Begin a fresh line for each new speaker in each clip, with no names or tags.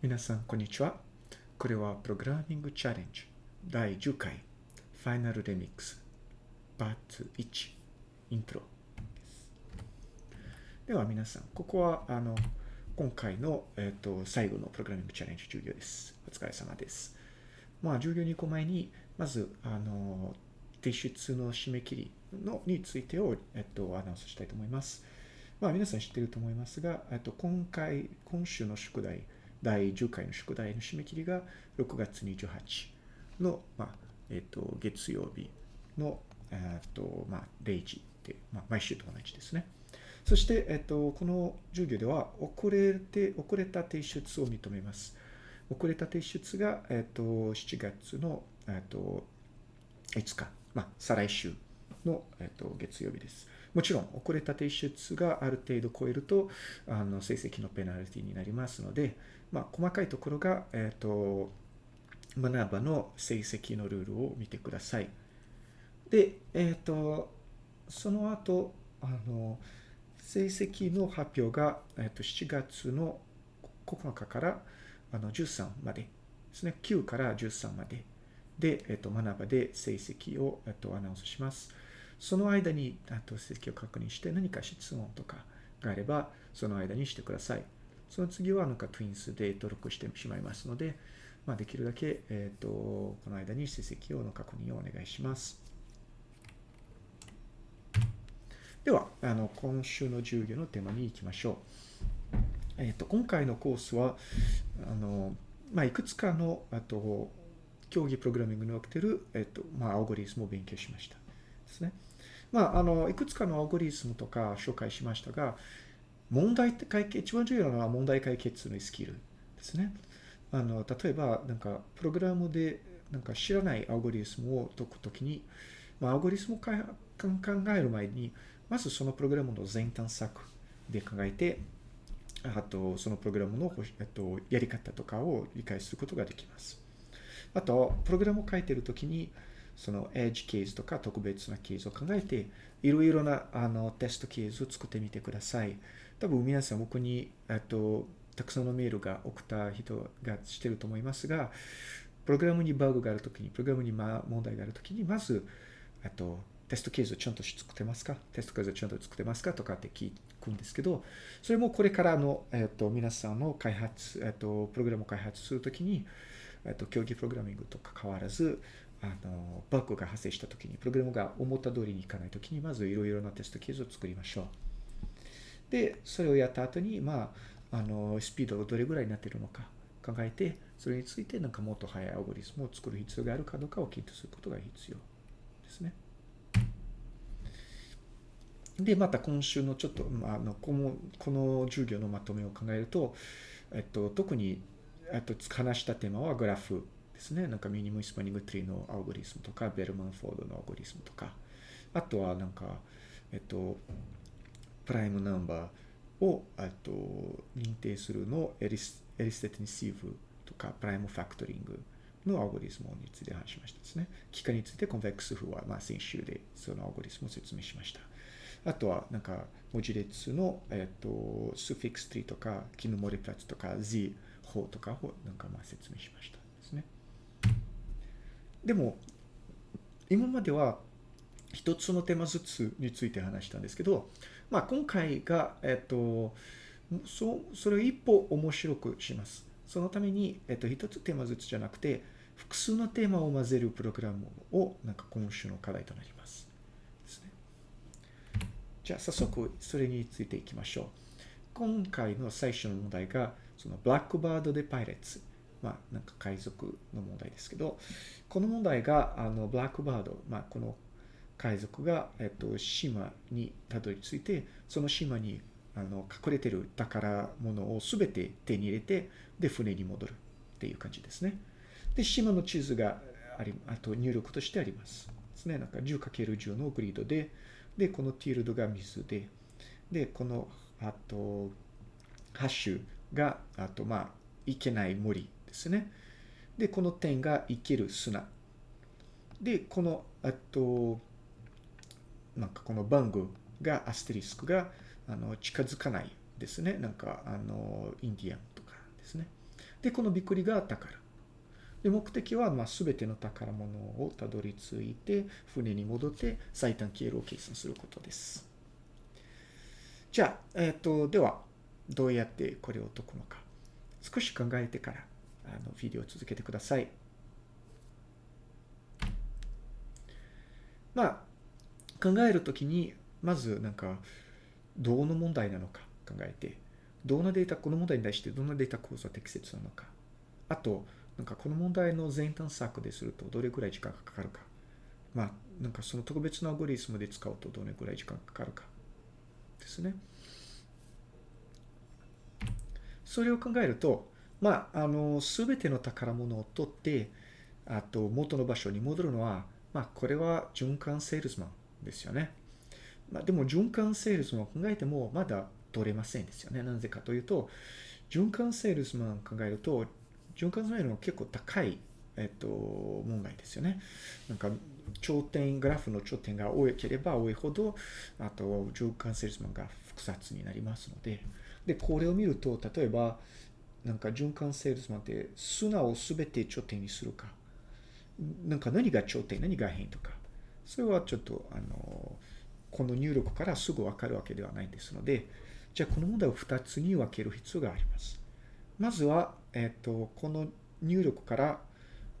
皆さん、こんにちは。これはプログラミングチャレンジ第10回ファイナルレミックスパート1イントロです。では皆さん、ここはあの今回の、えっと最後のプログラミングチャレンジ授業です。お疲れ様です。まあ、授業に行く前に、まず、あの、提出の締め切りのについてを、えっと、アナウンスしたいと思います。まあ、皆さん知ってると思いますが、えっと、今回、今週の宿題、第10回の宿題の締め切りが6月28の、まあ、えっと、月曜日の、えっと、まあ、0時で、まあ、毎週と同じですね。そして、えっと、この授業では、遅れて、遅れた提出を認めます。遅れた提出が、えっと、7月の、えっと、5日、まあ、再来週の、えっと、月曜日です。もちろん、遅れた提出がある程度超えると、あの、成績のペナルティになりますので、まあ、細かいところが、えっと、学ばの成績のルールを見てください。で、えっと、その後、あの、成績の発表が、えっと、7月の9日からあの13までですね。9から13までで、えっと、学ばで成績を、えっと、アナウンスします。その間に、あと成績を確認して何か質問とかがあれば、その間にしてください。その次は、なんか Twins で登録してしまいますので、まあ、できるだけ、えっと、この間に成績をの確認をお願いします。では、あの、今週の授業のテーマに行きましょう。えっと、今回のコースは、あの、まあ、いくつかの、あと、競技プログラミングにおける、えっと、まあ、アルゴリスムを勉強しました。ですね。まあ、あの、いくつかのアルゴリスムとか紹介しましたが、問題解決、一番重要なのは問題解決のスキルですね。あの、例えば、なんか、プログラムで、なんか知らないアルゴリスムを解くときに、まあ、アルゴリスムを考える前に、まずそのプログラムの全探索で考えて、あと、そのプログラムの、えっと、やり方とかを理解することができます。あと、プログラムを書いているときに、そのエッジケースとか特別なケースを考えて、いろいろなあのテストケースを作ってみてください。多分皆さん僕に、えっと、たくさんのメールが送った人がしてると思いますが、プログラムにバグがあるときに、プログラムに問題があるときに、まず、えっと、テストケースをちゃんと作ってますか？テストケースをちゃんと作ってますか？とかって聞くんですけど、それもこれからの、えっと、皆さんの開発、えっと、プログラムを開発するときに、えっと、競技プログラミングと関わらず、あの、バッグが発生したときに、プログラムが思った通りにいかないときに、まずいろいろなテストケースを作りましょう。で、それをやった後に、まあ、あの、スピードがどれぐらいになっているのか考えて、それについてなんかもっと速いアルゴリスムを作る必要があるかどうかを検討することが必要ですね。で、また今週のちょっと、まあ、あのこの、この授業のまとめを考えると、えっと、特に、えっと、話したテーマはグラフですね。なんか minimum spanning tree のアルゴリスムとか、ベルマンフォードのアルゴリスムとか、あとはなんか、えっと、 prime number を、と、認定するのエリス Eratosthenes sieve とか、 prime factoring のアルゴリスムについて話しましたですね。幾何について convex hull は、まあ、先週でそのアルゴリスムを説明しました。あとは、なんか、文字列の、えっと、スフィックスツリーとか、キヌモリプラツとか、Z 法とかを、なんか、まあ、説明しました。でも、今までは、一つのテーマずつについて話したんですけど、まあ、今回が、えっと、そそれを一歩面白くします。そのために、えっと、一つテーマずつじゃなくて、複数のテーマを混ぜるプログラムを、なんか今週の課題となります。ですね。じゃあ、早速、それについていきましょう。今回の最初の問題が、その、ブラックバードでパイレッツ。まあ、なんか海賊の問題ですけど、この問題が、あの、ブラックバード、まあ、この海賊が、えっと、島にたどり着いて、その島にあの隠れてる宝物をすべて手に入れて、で、船に戻るっていう感じですね。で、島の地図があり、あと入力としてあります。ですね。なんか 10×10 のグリッドで、で、このティールドが水で、で、この、あと、ハッシュが、あと、まあ、いけない森ですね。で、この点が生ける砂。で、この、あと、なんかこの番号が、アステリスクが、あの、近づかないですね。なんか、あの、インディアンとかですね。で、このびっくりが宝。で、目的は、まあ、すべての宝物をたどり着いて、船に戻って最短経路を計算することです。じゃあ、えっ、と、では、どうやってこれを解くのか。少し考えてから、あの、ビデオを続けてください。まあ、考えるときに、まず、なんか、どうの問題なのか考えて、どんなデータ、この問題に対してどんなデータ構造は適切なのか。あと、なんかこの問題の前端策でするとどれくらい時間がかかるか。まあ、なんかその特別なアゴリスムで使うとどれくらい時間がかかるか。ですね。それを考えると、まあ、あの、すべての宝物を取って、あと元の場所に戻るのは、まあ、これは循環セールスマンですよね。まあ、でも循環セールスマンを考えてもまだ取れませんですよね。なぜかというと、循環セールスマンを考えると、循環セールスマンは結構高い、えっと、問題ですよね。なんか、頂点、グラフの頂点が多ければ多いほど、あと、循環セールスマンが複雑になりますので、で、これを見ると、例えば、なんか循環セールスマンって砂をすべて頂点にするか、なんか何が頂点、何が変とか、それはちょっと、あの、この入力からすぐわかるわけではないですので、じゃあこの問題を2つに分ける必要があります。まずは、えっ、と、この入力から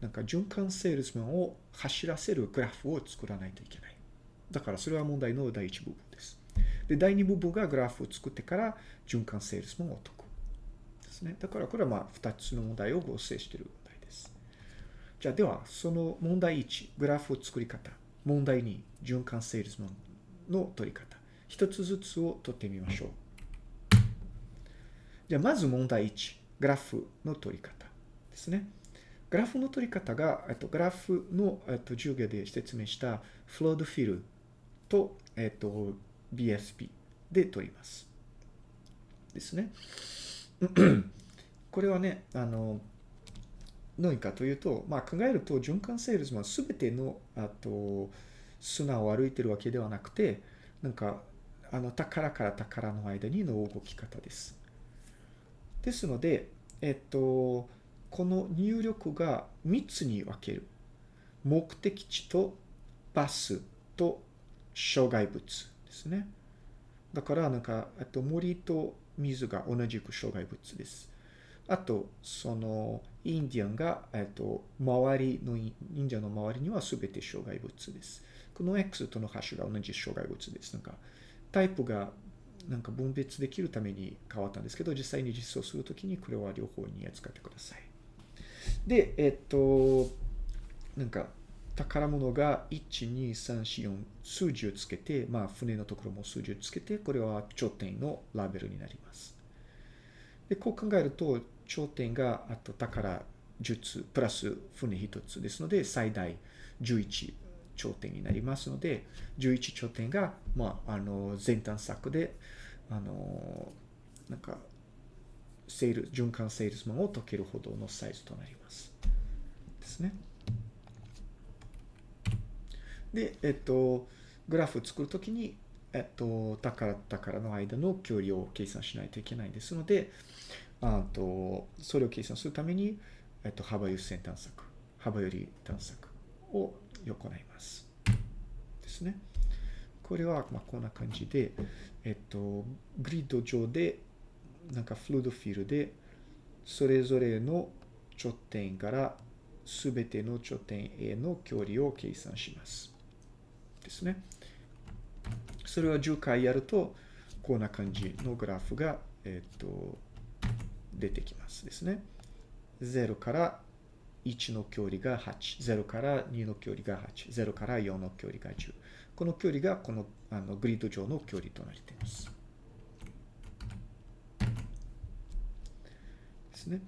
なんか循環セールスマンを走らせるグラフを作らないといけない。だからそれは問題の第一部分です。で、第二部分がグラフを作ってから循環セールスマンを解く。ですね。だからこれはまあ2つの問題を合成している問題です。じゃあでは、その問題1、グラフを作り方。問題2、循環セールスマンの取り方。一つずつを取ってみましょう。じゃあまず問題1、グラフの取り方ですね。グラフの取り方が、えっと、グラフの、えっと、授業で説明したフロードフィルと、えっと、BSP で取ります。ですね。これはね、あの、何かというと、まあ考えると循環セールスマンすべての、あと、砂を歩いてるわけではなくて、なんか、あの、宝から宝の間にの動き方です。ですので、えっと、この入力が3つに分ける。目的地とバスと障害物ですね。だから、なんか、えっと、森と水が同じく障害物です。あと、その、インディアンが、えっと、周りの、インディアンの周りには全て障害物です。この X とのハッシュが同じ障害物です。なんか、タイプがなんか分別できるために変わったんですけど、実際に実装するときにこれは両方に扱ってください。で、えっと、なんか、宝物が1、2、3、4、4数字をつけて、まあ、船のところも数字をつけて、これは頂点のラベルになります。で、こう考えると、頂点があと宝10つ、プラス船1つですので、最大11頂点になりますので、11頂点が、まあ、あの、前端策で、あの、なんか、セール、循環セールスマンを解けるほどのサイズとなります。ですね。で、えっと、グラフを作るときに、えっと、宝と宝の間の距離を計算しないといけないですので、あと、それを計算するために、えっと、幅優先探索、幅より探索を行います。ですね。これは、まあ、こんな感じで、えっと、グリッド上で、なんかフルードフィールで、それぞれの頂点からすべての頂点への距離を計算します。ですね。それを10回やると、こんな感じのグラフが、えっと、出てきますですね。0から1の距離が8、0から2の距離が8、0から4の距離が10。この距離がこのあのグリッド上の距離となっています。ですね。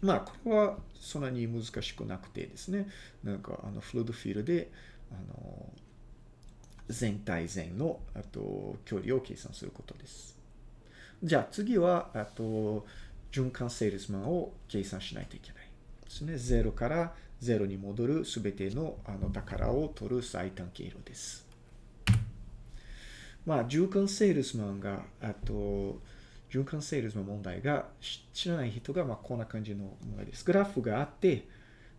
まあ、これはそんなに難しくなくてですね、なんかあのフルードフィールで、あの、全体全の、あと、距離を計算することです。じゃあ次は、あと、循環セールスマンを計算しないといけないですね。0から0に戻るすべてのあの宝を取る最短経路です。まあ、循環セールスマンが、あと、循環セールスの問題が知らない人が、まあ、こんな感じの問題です。グラフがあって、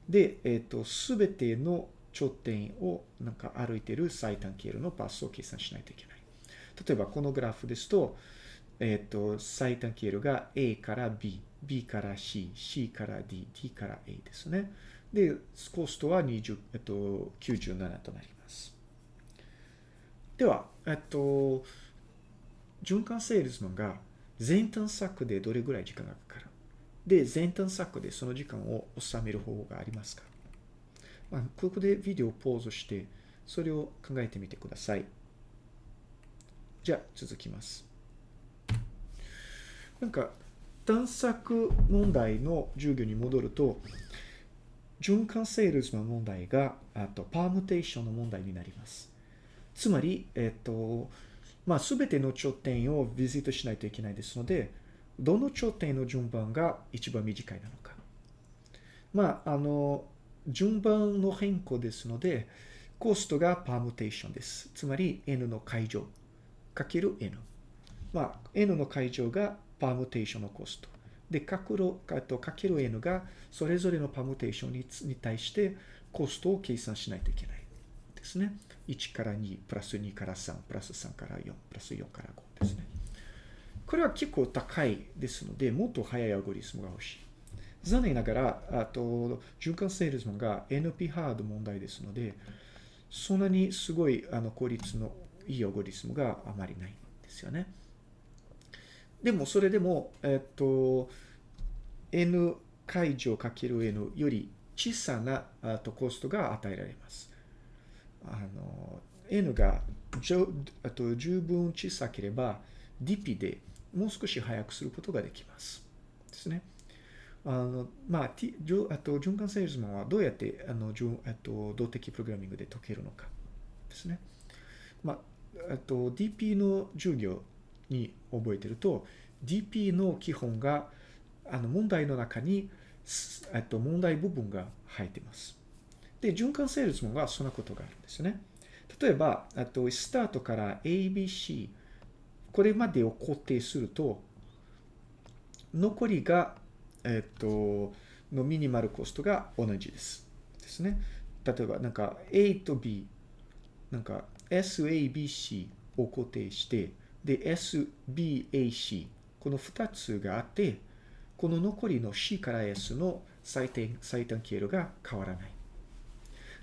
で、えっ、ー、と、すべての頂点をなんか歩いている最短経路のパスを計算しないといけない。例えば、このグラフですと、えっ、ー、と、最短経路が A から B、B から C、C から D、D から A ですね。で、コストは20、えっと、97となります。では、えっと、循環セールスマンが前端策でどれぐらい時間がかかる？で、前端策でその時間を収める方法がありますか？まあ、ここでビデオをポーズして、それを考えてみてください。じゃあ、続きます。なんか、探索問題の授業に戻ると、循環セールスの問題が、あと、パームテーションの問題になります。つまり、えっと、まあ、すべての頂点をビジットしないといけないですので、どの頂点の順番が一番短いなのか。まあ、あの、順番の変更ですので、コストがパームテーションです。つまり、n の解乗かける n。まあ、n の解乗がパームテーションのコスト。で、かけるかける n がそれぞれのパームテーションにに対してコストを計算しないといけないですね。1から2、プラス2から3、プラス3から4、プラス4から5ですね。これは結構高いですので、もっと速いアルゴリスムが欲しい。残念ながら、あと、循環セールスマンが NP ハード問題ですので、そんなにすごいあの効率のいいアゴリスムがあまりないんですよね。でも、それでも、えっと、N 解除かける N より小さなあとコストが与えられます。あの、N がじょあと十分小さければ DP でもう少し早くすることができます。ですね。あの、まあ、T、あと循環セールスマンはどうやってあの、あと動的プログラミングで解けるのかですね。まあ、あと DP の授業に覚えてると、DP の基本があの問題の中に、と問題部分が入ってます。で、循環セールスマンはそんなことがあるんですね。例えば、あと、スタートから ABC、これまでを固定すると、残りが、えっと、のミニマルコストが同じです。ですね。例えば、なんか A と B、なんか SABC を固定して、で、SBAC、この2つがあって、この残りの C から S の最短最短経路が変わらない。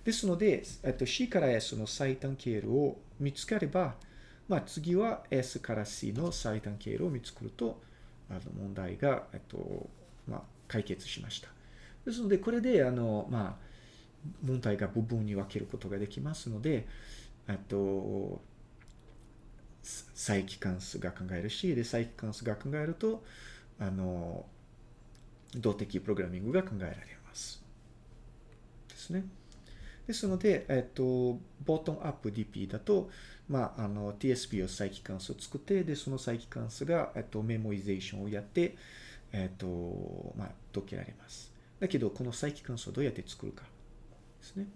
ですので、えっと、C から S の最短経路を見つければ、まあ、次は S から C の最短経路を見つけると、あの問題が、えっと、まあ、解決しました。ですので、これで、あの、まあ、問題が部分に分けることができますので、えっと、再帰関数が考えるし、で、再帰関数が考えると、あの、動的プログラミングが考えられます。ですね。ですので、えっと、ボトムアップ DP だと、まあ、あの、TSP を再帰関数を作って、で、その再帰関数が、えっと、メモイゼーションをやって、えっと、まあ、解けられます。だけど、この再帰関数をどうやって作るかですね。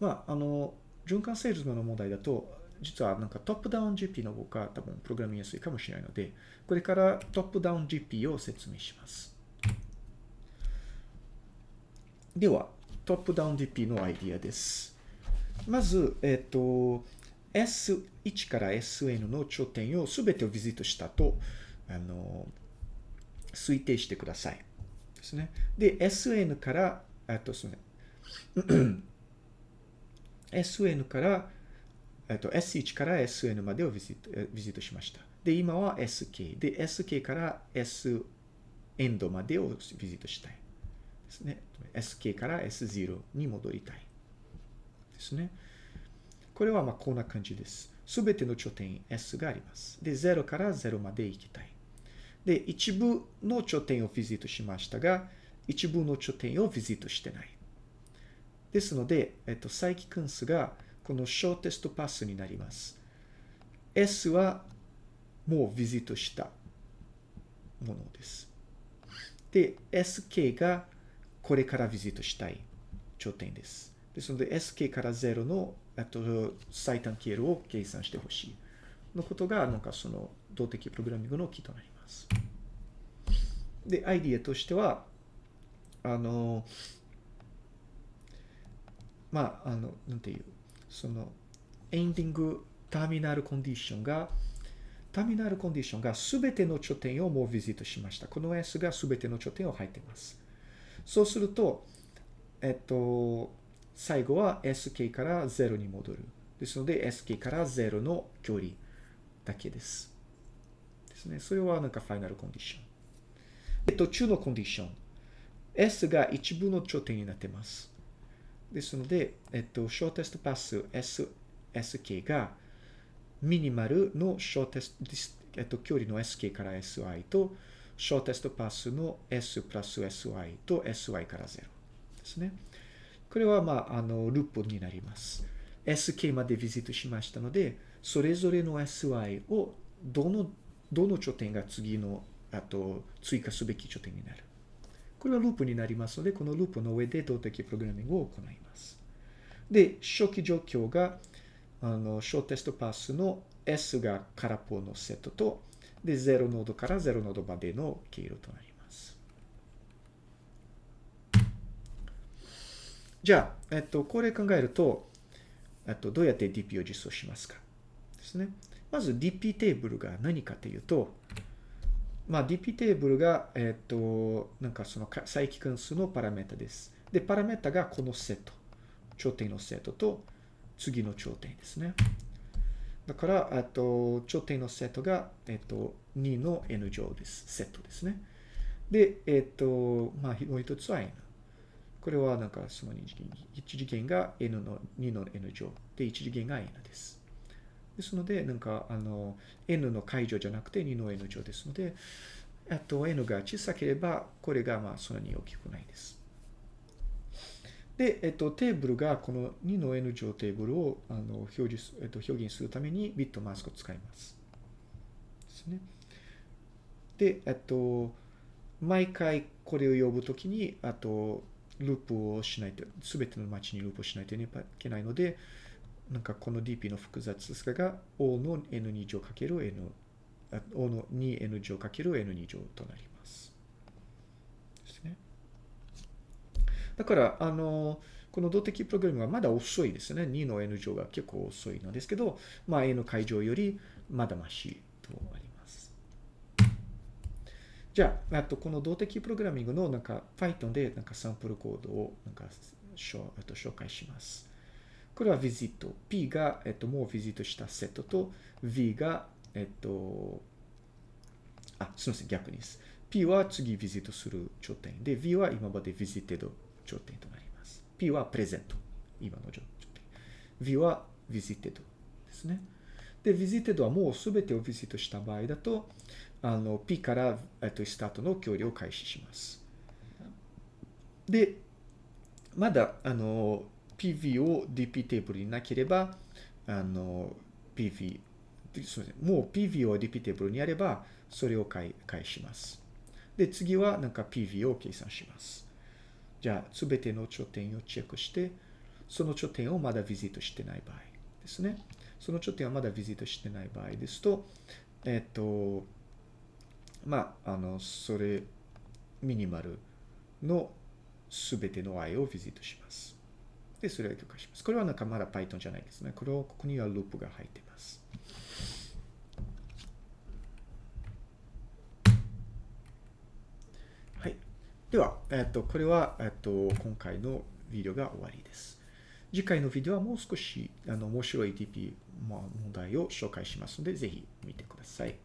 まあ、あの、循環セールスの問題だと、実はなんかトップダウン GP の方が多分プログラミングやすいかもしれないので、これからトップダウン GP を説明します。では、トップダウン DP のアイディアです。まず、えっ、ー、と、S1 から SN の頂点をすべてをビジットしたと、あの、推定してください。ですね。で、SN から、えっと、すみません。SN から、えっと、S1 から SN までをビジットビジットしました。で、今は SK。で、SK から S エンドまでをビジットしたい。ですね。SK から S0 に戻りたい。ですね。これはまあこんな感じです。すべての頂点 S があります。で、0から0まで行きたい。で、一部の頂点をビジットしましたが、一部の頂点をビジットしてない。ですので、えっと、再帰関数がこのショーテストパスになります。S はもうビジットしたものです。で、SK がこれからビジットしたい頂点です。ですので、SK から0の、あと、最短経路を計算してほしいのことが、なんかその動的プログラミングのキーとなります。ます。で、アイディアとしては、あの、まあ、あの、なんていう、その、エンディングターミナルコンディションが、ターミナルコンディションが全ての頂点をもうビジットしました。この S が全ての頂点を入っています。そうすると、えっと、最後は SK から0に戻る。ですので、SK から0の距離だけです。ですね。それはなんかファイナルコンディション。で、途中のコンディション。S が一部の頂点になってます。ですので、えっと、ショーテストパス S、SK がミニマルのショーテスト、えっと、距離の SK から SI と、ショーテストパスの S プラス SY と SY から0ですね。これは、まあ、あの、ループになります。SK までビジットしましたので、それぞれの SY をどの、どの頂点が次の、あと、追加すべき頂点になる。これはループになりますので、このループの上で動的プログラミングを行います。で、初期状況が、あの、小テストパスの S が空っぽのセットと、で、0ノードから0ノードまでの経路となります。じゃあ、えっと、これ考えると、えっと、どうやって DP を実装しますか？ですね。まず DP テーブルが何かというと、まあ、DP テーブルが、えっと、なんかその再帰関数のパラメータです。で、パラメータがこのセット。頂点のセットと次の頂点ですね。だから、あと、頂点のセットが、えっと、2の n 乗です。セットですね。で、えっと、まあ、もう一つは n。これはなんかその2次元、1次元が n の2の n 乗で、1次元が n です。ですので、なんか、あの、n の解除じゃなくて2の n 乗ですので、あと n が小さければ、これがまあそんなに大きくないです。で、えっと、テーブルがこの2の n 乗テーブルをあの表示、えっと、表現するためにビットマスクを使います。ですね。で、えっと、毎回これを呼ぶときに、あと、ループをしないと、すべての街にループをしないといけないので、なんかこの DP の複雑さが O の N2 乗かける N、O の 2N 乗かける N2 乗となります。ですね。だから、あの、この動的プログラムはまだ遅いですね。2の N 乗が結構遅いのですけど、まあ N 解乗よりまだましとあります。じゃあ、あとこの動的プログラミングのなんか Python でなんかサンプルコードをなんか紹介します。これは visit。P が、えっと、もう visit したセットと V が、えっと、あ、すみません、逆にです。P は次 visit する頂点で、V は今まで visited 頂点となります。P はプレゼント。今の頂点。V は visited ですね。で、visited はもうすべてを visit した場合だと、あの、P から、えっと、スタートの距離を開始します。で、まだ、あの、PV を DP テーブルになければ、あの、PV、すみませんもう PV を DP テーブルにあれば、それを返します。で、次はなんか PV を計算します。じゃあ、すべての頂点をチェックして、その頂点をまだビジットしてない場合ですね。その頂点はまだビジットしてない場合ですと、えっと、まあ、あの、それ、ミニマルのすべての i をビジットします。で、それを許可します。これはなんかまだ Python じゃないですね。これを、ここにはループが入っています。はい。では、えっと、これは、えっと、今回のビデオが終わりです。次回のビデオはもう少し、あの、面白い TP 問題を紹介しますので、ぜひ見てください。